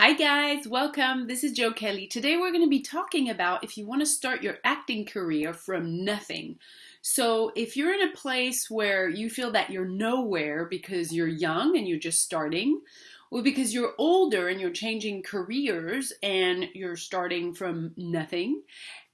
Hi guys, welcome. This is Jo Kelly. Today we're going to be talking about if you want to start your acting career from nothing. So, if you're in a place where you feel that you're nowhere because you're young and you're just starting, or because you're older and you're changing careers and you're starting from nothing,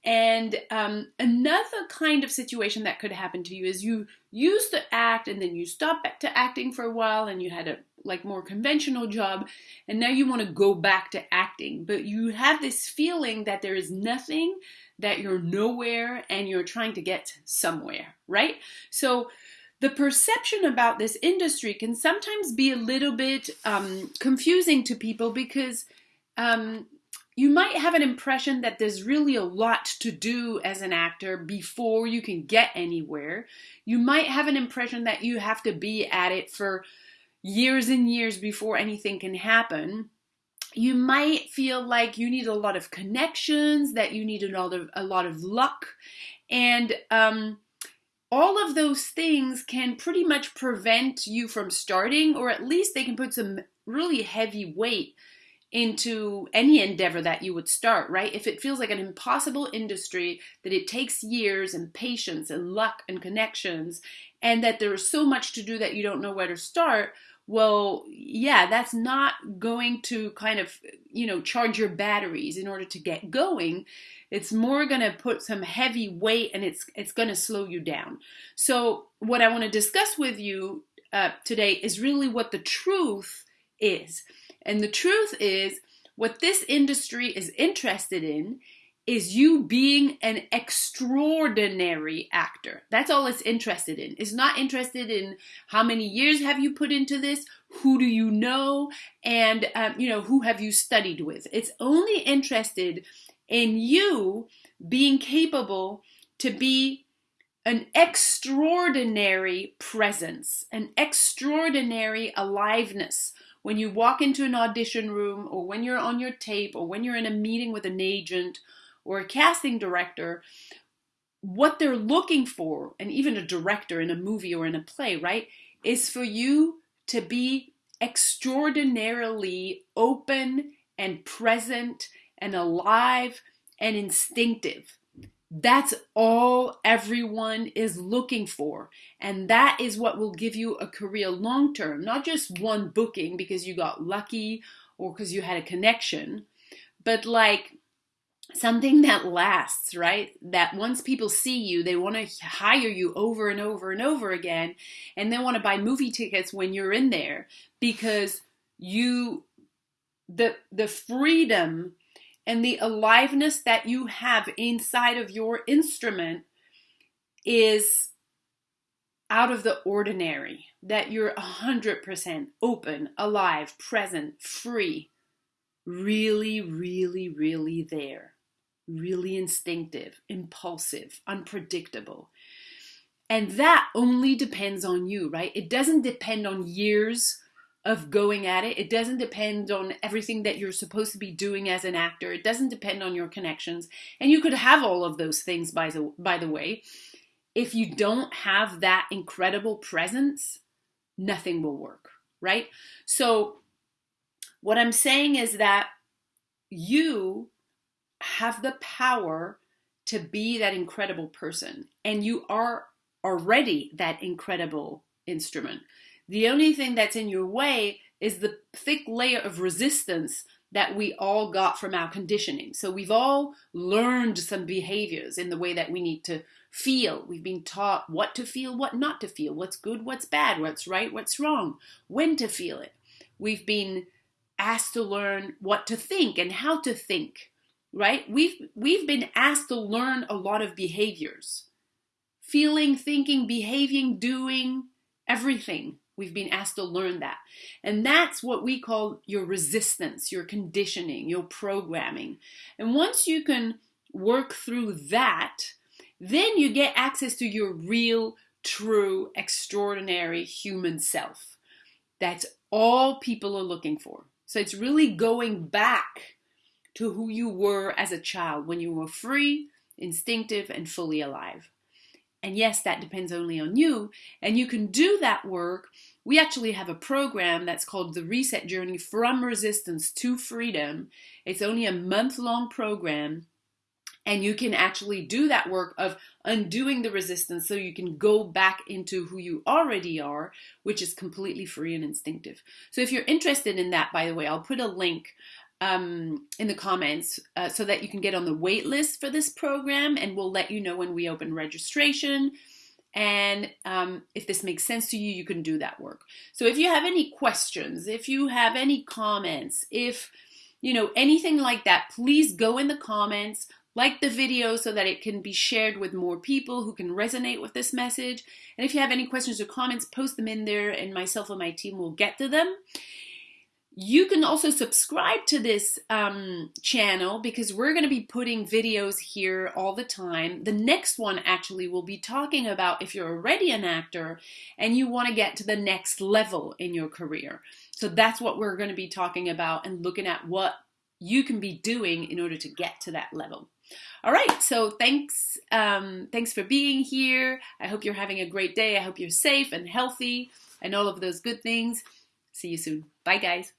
and um, another kind of situation that could happen to you is you used to act and then you stopped to acting for a while and you had a like more conventional job and now you want to go back to acting but you have this feeling that there is nothing that you're nowhere and you're trying to get somewhere right so the perception about this industry can sometimes be a little bit um, confusing to people because um, you might have an impression that there's really a lot to do as an actor before you can get anywhere. You might have an impression that you have to be at it for years and years before anything can happen. You might feel like you need a lot of connections, that you need a lot of, a lot of luck, and um, all of those things can pretty much prevent you from starting, or at least they can put some really heavy weight into any endeavor that you would start, right? If it feels like an impossible industry, that it takes years and patience and luck and connections, and that there's so much to do that you don't know where to start, well, yeah, that's not going to kind of, you know, charge your batteries in order to get going. It's more going to put some heavy weight and it's it's going to slow you down. So, what I want to discuss with you uh, today is really what the truth is. And the truth is, what this industry is interested in is you being an extraordinary actor. That's all it's interested in. It's not interested in how many years have you put into this, who do you know, and um, you know who have you studied with. It's only interested in you being capable to be an extraordinary presence, an extraordinary aliveness when you walk into an audition room or when you're on your tape or when you're in a meeting with an agent or a casting director, what they're looking for, and even a director in a movie or in a play, right, is for you to be extraordinarily open and present and alive and instinctive. That's all everyone is looking for. And that is what will give you a career long term, not just one booking because you got lucky or because you had a connection, but like something that lasts, right? That once people see you, they want to hire you over and over and over again, and they want to buy movie tickets when you're in there because you the the freedom and the aliveness that you have inside of your instrument is out of the ordinary that you're 100% open alive present free really really really there really instinctive, impulsive, unpredictable. And that only depends on you, right? It doesn't depend on years of going at it. It doesn't depend on everything that you're supposed to be doing as an actor. It doesn't depend on your connections. And you could have all of those things by the by the way. If you don't have that incredible presence, nothing will work, right? So what I'm saying is that you have the power to be that incredible person. And you are already that incredible instrument. The only thing that's in your way is the thick layer of resistance that we all got from our conditioning. So we've all learned some behaviors in the way that we need to feel. We've been taught what to feel, what not to feel, what's good, what's bad, what's right, what's wrong, when to feel it. We've been asked to learn what to think and how to think right? We've, we've been asked to learn a lot of behaviors. Feeling, thinking, behaving, doing, everything. We've been asked to learn that. And that's what we call your resistance, your conditioning, your programming. And once you can work through that, then you get access to your real, true, extraordinary human self. That's all people are looking for. So it's really going back to who you were as a child when you were free, instinctive, and fully alive. And yes, that depends only on you. And you can do that work we actually have a program that's called the Reset Journey from Resistance to Freedom. It's only a month long program and you can actually do that work of undoing the resistance so you can go back into who you already are, which is completely free and instinctive. So if you're interested in that, by the way, I'll put a link um, in the comments uh, so that you can get on the wait list for this program and we'll let you know when we open registration. And um, if this makes sense to you, you can do that work. So if you have any questions, if you have any comments, if you know anything like that, please go in the comments like the video so that it can be shared with more people who can resonate with this message. And if you have any questions or comments, post them in there and myself and my team will get to them. You can also subscribe to this um, channel because we're going to be putting videos here all the time. The next one actually will be talking about if you're already an actor and you want to get to the next level in your career. So that's what we're going to be talking about and looking at what you can be doing in order to get to that level. All right, so thanks, um, thanks for being here. I hope you're having a great day. I hope you're safe and healthy and all of those good things. See you soon. Bye, guys.